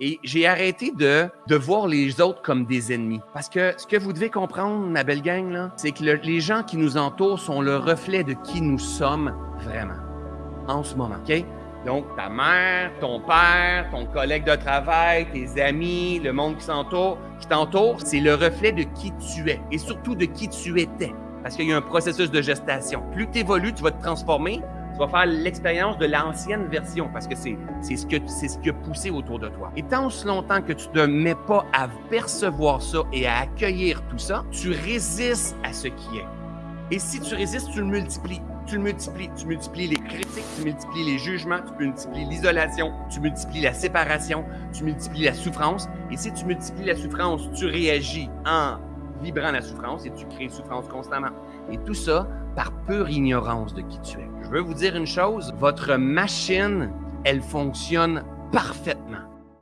Et j'ai arrêté de, de voir les autres comme des ennemis. Parce que ce que vous devez comprendre, ma belle gang, c'est que le- les gens qui nous entourent sont le reflet de qui nous sommes vraiment en ce moment. OK? Donc, ta mère, ton père, ton collègue de travail, tes amis, le monde qui s'entoure, qui t'entoure, c'est le reflet de qui tu es et surtout de qui tu étais. Parce qu'il y a un processus de gestation. Plus tu évolues, tu vas te transformer, tu vas faire l'expérience de l'ancienne version parce que c'est ce, que c'est ce qui a poussé autour de toi. Et tant aussi longtemps que tu ne te mets pas à percevoir ça et à accueillir tout ça, tu résistes à ce qui est. Et si tu résistes, tu le multiplies. Tu le multiplies. Tu multiplies les critiques, tu multiplies les jugements, tu multiplies l'isolation, tu multiplies la séparation, tu multiplies la souffrance. Et si tu multiplies la souffrance, tu réagis en vibrant la souffrance et tu crées souffrance constamment. Et tout ça par pure ignorance de qui tu es. Je veux vous dire une chose, votre machine, elle fonctionne parfaitement.